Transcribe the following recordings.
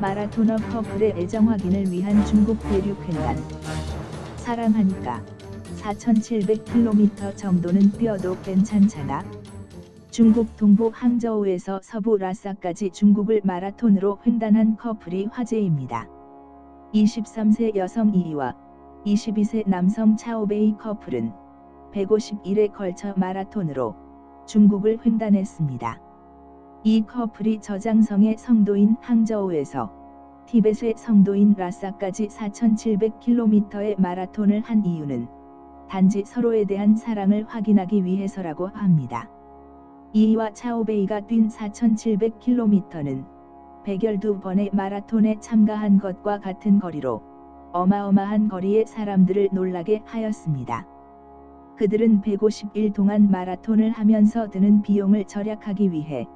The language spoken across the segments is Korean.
마라토너 커플의 애정 확인을 위한 중국 대륙 횡단. 사랑하니까 4,700km 정도는 뛰어도 괜찮잖아. 중국 동부 항저우에서 서부 라싸까지 중국을 마라톤으로 횡단한 커플이 화제입니다. 23세 여성 이와 22세 남성 차오베이 커플은 150일에 걸쳐 마라톤으로 중국을 횡단했습니다. 이 커플이 저장성의 성도인 항저우에서 티벳의 성도인 라싸까지 4,700km의 마라톤을 한 이유는 단지 서로에 대한 사랑을 확인하기 위해서라고 합니다. 이와 차오베이가 뛴 4,700km는 112번의 마라톤에 참가한 것과 같은 거리로 어마어마한 거리의 사람들을 놀라게 하였습니다. 그들은 150일 동안 마라톤을 하면서 드는 비용을 절약하기 위해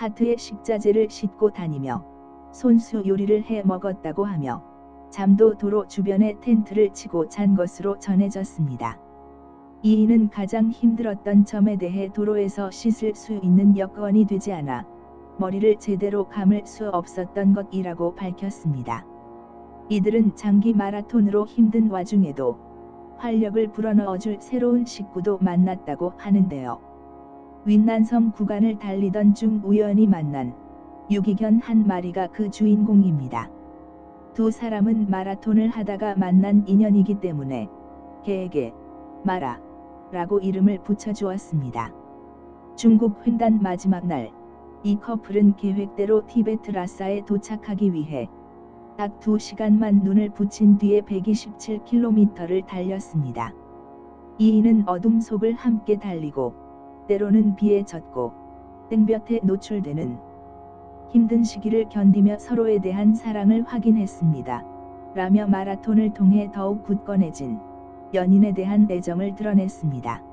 하트에 식자재를 싣고 다니며 손수 요리를 해 먹었다고 하며 잠도 도로 주변에 텐트를 치고 잔 것으로 전해졌습니다. 이인은 가장 힘들었던 점에 대해 도로에서 씻을 수 있는 여건이 되지 않아 머리를 제대로 감을 수 없었던 것이라고 밝혔습니다. 이들은 장기 마라톤으로 힘든 와중에도 활력을 불어넣어줄 새로운 식구도 만났다고 하는데요. 윈난섬 구간을 달리던 중 우연히 만난 유기견 한 마리가 그 주인공입니다. 두 사람은 마라톤을 하다가 만난 인연이기 때문에 개에게 마라 라고 이름을 붙여주었습니다. 중국 횡단 마지막 날, 이 커플은 계획대로 티베트 라싸에 도착하기 위해 딱 2시간만 눈을 붙인 뒤에 127km를 달렸습니다. 이인은 어둠 속을 함께 달리고 때로는 비에 젖고 땡볕에 노출되는 힘든 시기를 견디며 서로에 대한 사랑을 확인했습니다. 라며 마라톤을 통해 더욱 굳건해진 연인에 대한 애정을 드러냈습니다.